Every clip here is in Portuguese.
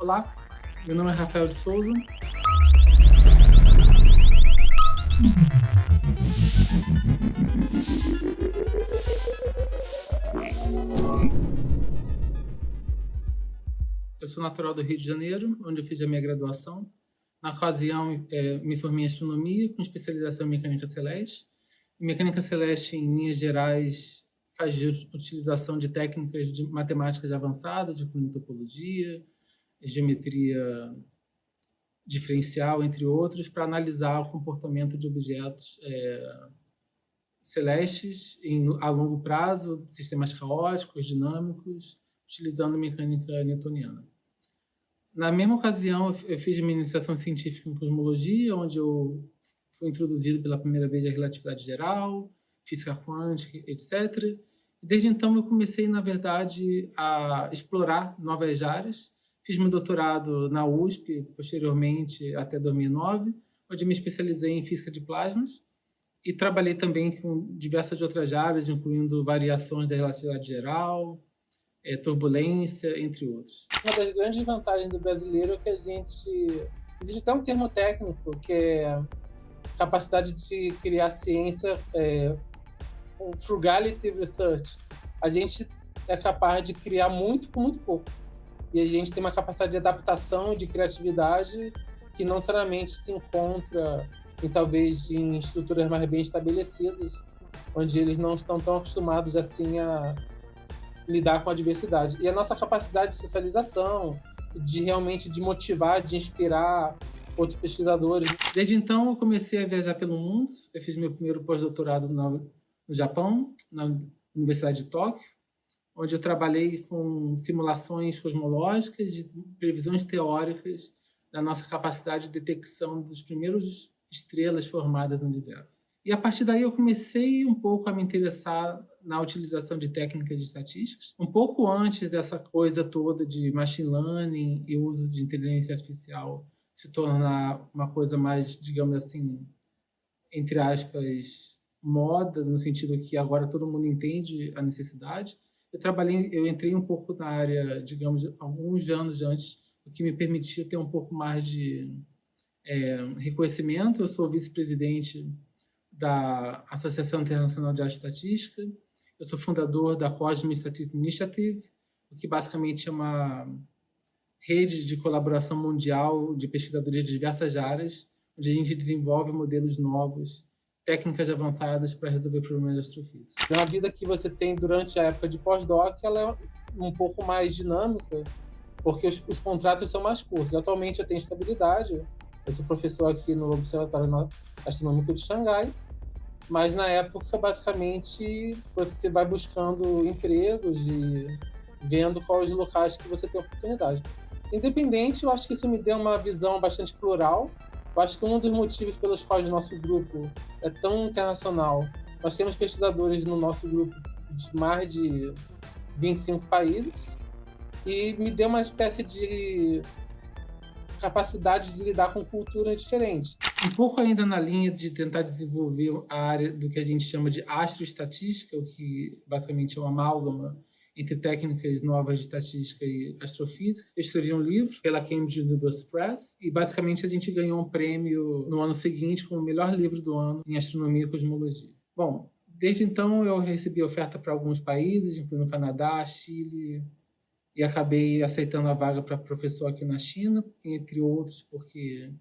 Olá, meu nome é Rafael de Souza. Eu sou natural do Rio de Janeiro, onde eu fiz a minha graduação. Na ocasião, é, me formei em astronomia, com especialização em mecânica celeste. Mecânica celeste, em linhas gerais, faz utilização de técnicas de matemáticas avançadas, de topologia, geometria diferencial, entre outros, para analisar o comportamento de objetos é, celestes em, a longo prazo, sistemas caóticos, dinâmicos, utilizando mecânica newtoniana. Na mesma ocasião, eu fiz minha iniciação científica em cosmologia, onde eu fui introduzido pela primeira vez à relatividade geral, física quântica, etc. Desde então, eu comecei, na verdade, a explorar novas áreas, Fiz meu doutorado na USP, posteriormente até 2009, onde me especializei em física de plasmas e trabalhei também com diversas outras áreas, incluindo variações da relatividade geral, é, turbulência, entre outros. Uma das grandes vantagens do brasileiro é que a gente... Existe até um termo técnico, que é capacidade de criar ciência, é, frugality research. A gente é capaz de criar muito com muito pouco e a gente tem uma capacidade de adaptação e de criatividade que não necessariamente se encontra em talvez em estruturas mais bem estabelecidas, onde eles não estão tão acostumados assim a lidar com a diversidade. E a nossa capacidade de socialização, de realmente de motivar, de inspirar outros pesquisadores. Desde então eu comecei a viajar pelo mundo. Eu fiz meu primeiro pós-doutorado no Japão, na Universidade de Tóquio, onde eu trabalhei com simulações cosmológicas, de previsões teóricas da nossa capacidade de detecção dos primeiros estrelas formadas no universo. E a partir daí eu comecei um pouco a me interessar na utilização de técnicas de estatísticas, um pouco antes dessa coisa toda de machine learning e uso de inteligência artificial se tornar uma coisa mais, digamos assim, entre aspas, moda, no sentido que agora todo mundo entende a necessidade eu trabalhei, eu entrei um pouco na área, digamos, alguns anos antes, o que me permitia ter um pouco mais de é, reconhecimento. Eu sou vice-presidente da Associação Internacional de Estatística, eu sou fundador da Cosmic Statistics Initiative, o que basicamente é uma rede de colaboração mundial de pesquisadores de diversas áreas, onde a gente desenvolve modelos novos técnicas avançadas para resolver problemas de astrofísica. A vida que você tem durante a época de pós-doc, ela é um pouco mais dinâmica, porque os, os, contratos são mais curtos. Atualmente eu tenho estabilidade, eu sou professor aqui no Observatório Astronômico de Xangai, mas na época, basicamente, você vai buscando empregos e vendo quais os locais que você tem oportunidade. Independente, eu acho que isso me deu uma visão bastante plural eu acho que um dos motivos pelos quais o nosso grupo é tão internacional, nós temos pesquisadores no nosso grupo de mais de 25 países e me deu uma espécie de capacidade de lidar com culturas diferentes. Um pouco ainda na linha de tentar desenvolver a área do que a gente chama de astroestatística, o que basicamente é uma amálgama entre técnicas novas de estatística e astrofísica. Eu escrevi um livro pela Cambridge University Press e basicamente a gente ganhou um prêmio no ano seguinte como o melhor livro do ano em astronomia e cosmologia. Bom, desde então eu recebi oferta para alguns países, incluindo Canadá, Chile, e acabei aceitando a vaga para professor aqui na China, entre outros, porque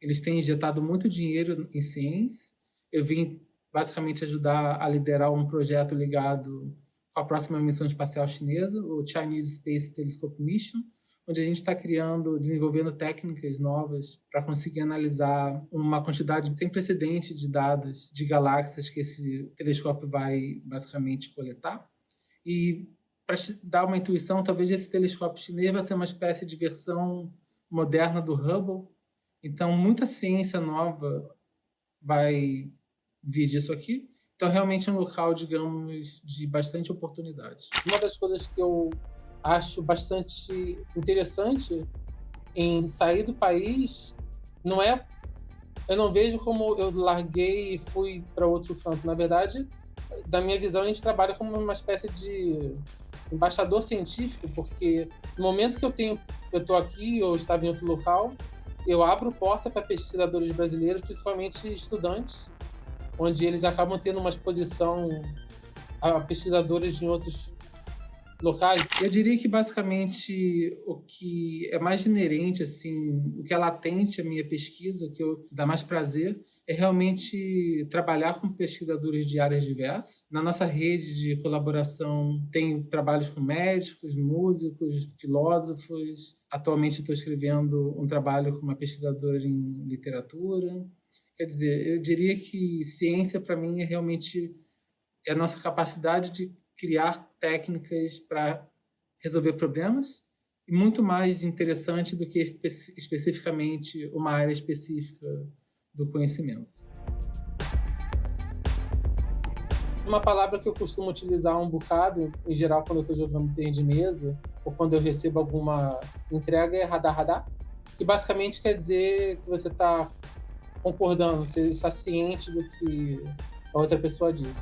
eles têm injetado muito dinheiro em ciência. Eu vim basicamente ajudar a liderar um projeto ligado com a próxima missão espacial chinesa, o Chinese Space Telescope Mission, onde a gente está criando, desenvolvendo técnicas novas para conseguir analisar uma quantidade sem precedente de dados de galáxias que esse telescópio vai basicamente coletar. E para dar uma intuição, talvez esse telescópio chinês vai ser uma espécie de versão moderna do Hubble. Então, muita ciência nova vai vir disso aqui. Então, realmente é um local, digamos, de bastante oportunidade. Uma das coisas que eu acho bastante interessante em sair do país não é... Eu não vejo como eu larguei e fui para outro canto. Na verdade, da minha visão, a gente trabalha como uma espécie de embaixador científico, porque no momento que eu tenho, eu estou aqui ou estava em outro local, eu abro porta para pesquisadores brasileiros, principalmente estudantes, onde eles acabam tendo uma exposição a pesquisadores em outros locais. Eu diria que basicamente o que é mais inerente, assim, o que é latente à minha pesquisa, que eu dá mais prazer, é realmente trabalhar com pesquisadores de áreas diversas. Na nossa rede de colaboração tem trabalhos com médicos, músicos, filósofos. Atualmente estou escrevendo um trabalho com uma pesquisadora em literatura. Quer dizer, eu diria que ciência para mim é realmente é a nossa capacidade de criar técnicas para resolver problemas e muito mais interessante do que espe especificamente uma área específica do conhecimento. Uma palavra que eu costumo utilizar um bocado, em geral, quando eu estou jogando tênis de mesa, ou quando eu recebo alguma entrega, é radar radar, que basicamente quer dizer que você está concordando, você está ciente do que a outra pessoa diz.